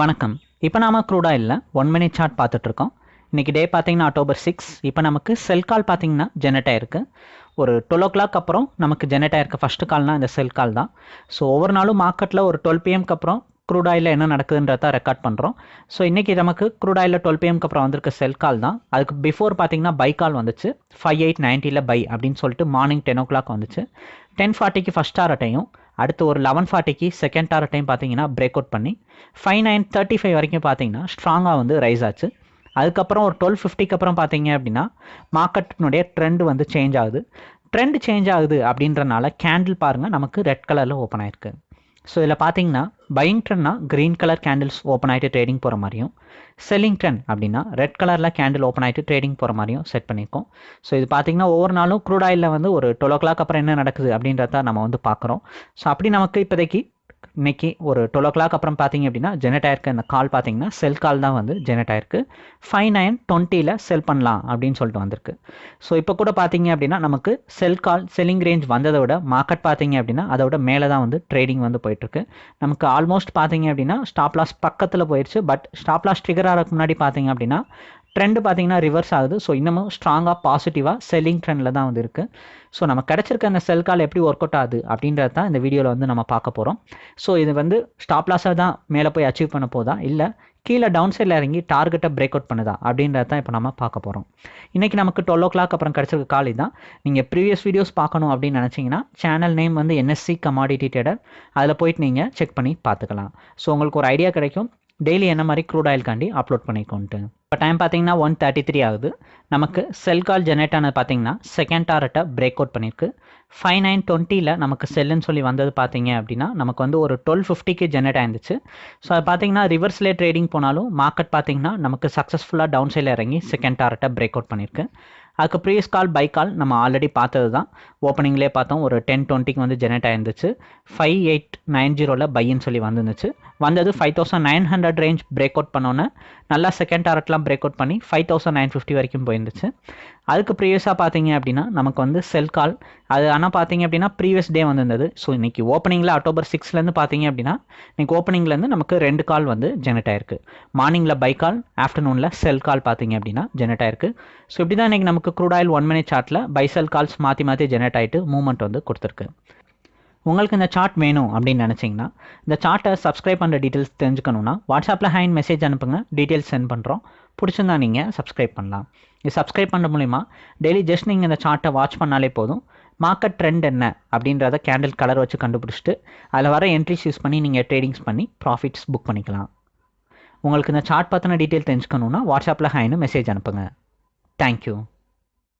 வணக்கம். இப்போ நாம க்ரூடா இல்லை ஒன் மினிட் சார்ட் பார்த்துட்ருக்கோம் இன்றைக்கி டே பார்த்தீங்கன்னா அக்டோபர் சிக்ஸ் இப்போ நமக்கு செல் கால் பார்த்தீங்கன்னா ஜெனரேட் ஆயிருக்கு. ஒரு டுவெல் ஓ கிளாக் அப்புறம் நமக்கு ஜெனரேட் ஆயிருக்கு. ஃபஸ்ட்டு கால்னால் இந்த செல் கால் தான். ஸோ ஒவ்வொரு நாளும் மார்க்கெட்டில் ஒரு டுவெல் பிஎம்க்கு அப்புறம் க்ரூட் ஆயிலில் என்ன நடக்குதுன்றத ரெக்கார்ட் பண்ணுறோம் ஸோ இன்றைக்கி நமக்கு க்ரூட் ஆயிலில் டுவெல் பிஎம்க்கு அப்புறம் வந்திருக்க செல் கால் தான். அதுக்கு பிஃபோர் பார்த்தீங்கன்னா பை கால் வந்துச்சு. ஃபைவ் எயிட் நைன்ட்டியில் பை அப்படின்னு சொல்லிட்டு மார்னிங் டென் ஓ கிளாக் வந்துச்சு டென் ஃபார்ட்டிக்கு ஃபஸ்ட் டாரட்டையும் அடுத்து ஒரு லெவன் ஃபார்ட்டிக்கு செகண்ட் டாரட்டையும் பார்த்தீங்கன்னா பிரேக் அவுட் பண்ணி ஃபைவ் நைன் தேர்ட்டி ஃபைவ் வரைக்கும் பார்த்தீங்கன்னா ஸ்ட்ராங்காக வந்து ரைஸ் ஆச்சு. அதுக்கப்புறம் ஒரு டுவெல் ஃபிஃப்டிக்கு அப்புறம் பார்த்தீங்க அப்படின்னா மார்க்கெட்டினுடைய ட்ரெண்ட் வந்து சேஞ்ச் ஆகுது. ட்ரெண்ட் சேஞ்ச் ஆகுது அப்படின்றனால கேண்டில் பாருங்கள் நமக்கு ரெட் கலரில் ஓப்பன் ஆயிருக்கு. ஸோ இதில் பார்த்தீங்கன்னா பையிங் ட்ரெண்ட்னா க்ரீன் கலர் கேண்டில்ஸ் ஓப்பன் ஆகிட்டு ட்ரேடிங் போகிற மாதிரியும் செல்லிங் ட்ரெண்ட் அப்படின்னா ரெட் கலரில் கேண்டில் ஓப்பன் ஆகிட்டு ட்ரேடிங் போகிற மாதிரியும் செட் பண்ணியிருக்கோம். ஸோ இது பார்த்தீங்கன்னா ஒவ்வொரு நாளும் க்ரூட் ஆயிலில் வந்து ஒரு டுவெல் ஓ கிளாக் அப்புறம் என்ன நடக்குது அப்படின்றத நம்ம வந்து பார்க்குறோம். ஸோ அப்படி நமக்கு இப்போதைக்கு இன்னைக்கு ஒரு டுவெல் ஓ கிளாக் அப்புறம் பார்த்தீங்க அப்படின்னா ஜெனரேட் ஆயிருக்க. இந்த கால் பார்த்தீங்கன்னா செல் கால் தான் வந்து ஜெனரேட் ஆயிருக்கு. ஃபைவ் நைன் டுவெண்ட்டியில் செல் பண்ணலாம் அப்படின்னு சொல்லிட்டு வந்திருக்கு. ஸோ இப்போ கூட பார்த்தீங்க அப்படின்னா நமக்கு செல் கால் செல்லிங் ரேஞ்ச் வந்ததை விட மார்க்கெட் பார்த்தீங்க அப்படின்னா அதோட மேலே தான் வந்து ட்ரேடிங் வந்து போயிட்டுருக்கு. நமக்கு ஆல்மோஸ்ட் பார்த்தீங்க அப்படின்னா ஸ்டாப் லாஸ் பக்கத்தில் போயிடுச்சு பட் ஸ்டாப் லாஸ் ட்ரிகர் ஆகிறதுக்கு முன்னாடி பார்த்தீங்க அப்படின்னா ட்ரெண்டு பார்த்தீங்கன்னா ரிவர்ஸ் ஆகுது. ஸோ இன்னமும் ஸ்ட்ராங்காக பாசிட்டிவாக செல்லிங் ட்ரெண்டில் தான் வந்து இருக்குது ஸோ நம்ம கிடச்சிருக்க அந்த செல் கால் எப்படி ஒர்க் அவுட் ஆகுது அப்படின்றது தான் இந்த வீடியோவில் வந்து நம்ம பார்க்க போகிறோம் ஸோ இது வந்து ஸ்டாப் லாஸாக தான் மேலே போய் அச்சீவ் பண்ண போதா? இல்லை கீழே டவுன் சைடில் இறங்கி டார்கெட்டை பிரேக் அவுட் பண்ணுதா? அப்படின்றத தான் இப்போ நம்ம பார்க்க போகிறோம் இன்றைக்கி நமக்கு டுவெல் ஓ கிளாக் அப்புறம் கிடச்சிருக்க காலி தான். நீங்கள் ப்ரீவியஸ் வீடியோஸ் பார்க்கணும் அப்படின்னு நினச்சிங்கன்னா சேனல் நேம் வந்து என்எஸ்சி கமாடிட்டி ட்ரேடர் அதில் போயிட்டு நீங்கள் செக் பண்ணி பார்த்துக்கலாம். ஸோ உங்களுக்கு ஒரு ஐடியா கிடைக்கும். டெய்லி என்ன மாதிரி க்ரூட் ஆயில் காண்டி அப்லோட் பண்ணிக்கோன்ட்டு. இப்போ டைம் பார்த்தீங்கன்னா ஒன் தேர்ட்டி த்ரீ ஆகுது. நமக்கு செல் கால் ஜெனரேட் ஆனது பார்த்தீங்கன்னா செகண்ட் டாரட்டை பிரேக் அவுட் பண்ணியிருக்கு ஃபைவ் நைன் டுவெண்ட்டியில் நமக்கு செல்லுன்னு சொல்லி வந்தது பார்த்தீங்க அப்படின்னா நமக்கு வந்து ஒரு டுவெல் ஃபிஃப்டிக்கு ஜெனரேட் ஆயிருந்துச்சு. ஸோ அது பார்த்தீங்கன்னா ரிவர்ஸ்லே ட்ரேடிங் போனாலும் மார்க்கெட் பார்த்தீங்கன்னா நமக்கு சக்ஸஸ்ஃபுல்லாக டவுன் சைடில் இறங்கி செகண்ட் டாரட்டை பிரேக் அவுட் பண்ணியிருக்கு அதுக்கு ப்ரீவியஸ் கால் பை கால் நம்ம ஆல்ரெடி பார்த்தது தான் ஓப்பனிங்லேயே பார்த்தோம் ஒரு டென் டுவெண்ட்டிக்கு வந்து ஜெனரேட் ஆயிருந்துச்சு. ஃபைவ் எயிட் நைன் ஜீரோவில் பைன்னு சொல்லி வந்துருந்துச்சு. வந்தது five thousand nine hundred range break out பண்ணோன்னே. நல்லா செகண்ட் டாரட்லாம் பிரேக் அவுட் பண்ணி ஃபைவ் தௌசண்ட் நைன் ஃபிஃப்டி வரைக்கும் போயிருந்துச்சு. அதுக்கு ப்ரீவியஸாக பார்த்தீங்க அப்படின்னா நமக்கு வந்து செல் கால் அது ஆனால் பார்த்தீங்க அப்படின்னா ப்ரீவியஸ் டே வந்திருந்தது. ஸோ இன்றைக்கி ஓப்பனிங்கில் அக்டோபர் சிக்ஸ்லேருந்து பார்த்தீங்க அப்படின்னா இன்றைக்கி ஓப்பனிங்லேருந்து நமக்கு ரெண்டு கால் வந்து ஜெனரேட் ஆயிருக்கு. மார்னிங்கில் பை கால் ஆஃப்டர்நூனில் செல் கால் பார்த்தீங்க அப்படின்னா ஜெனரேட் ஆயிருக்கு. ஸோ இப்படி தான் இன்றைக்கி நமக்கு க்ரூட் ஆயில் ஒன் மினிட் சார்ட்டில் பை செல் கால்ஸ் மாற்றி மாற்றி ஜெனரேட் ஆகிட்டு மூவ்மெண்ட் வந்து கொடுத்துருக்கு. உங்களுக்கு இந்த சார்ட் வேணும் அப்படின்னு நினச்சிங்கன்னா இந்த சார்ட்டை சப்ஸ்கிரைப் பண்ணுற டீட்டெயில்ஸ் தெரிஞ்சுக்கணுன்னா வாட்ஸ்அப்பில் ஹேண்ட் மெசேஜ் அனுப்புங்க டீட்டெயில்ஸ் சென்ட் பண்ணுறோம் பிடிச்சிருந்தா நீங்கள் சப்ஸ்கிரைப் பண்ணலாம். இது சப்ஸ்கிரைப் பண்ண மூலிமா டெய்லி ஜஸ்ட் நீங்கள் இந்த சார்ட்டை வாட்ச் பண்ணாலே போதும். மார்க்கெட் ட்ரெண்ட் என்ன அப்படின்றத கேண்டில் கலர் வச்சு கண்டுபிடிச்சிட்டு அதில் வர என்ட்ரிஸ் யூஸ் பண்ணி நீங்கள் ட்ரேடிங்ஸ் பண்ணி ப்ராஃபிட்ஸ் புக் பண்ணிக்கலாம். உங்களுக்கு இந்த சார்ட் பற்றின டீட்டெயில் தெரிஞ்சுக்கணுன்னா வாட்ஸ்அப்பில் ஹேன்னு மெசேஜ் அனுப்புங்க. தேங்க்யூ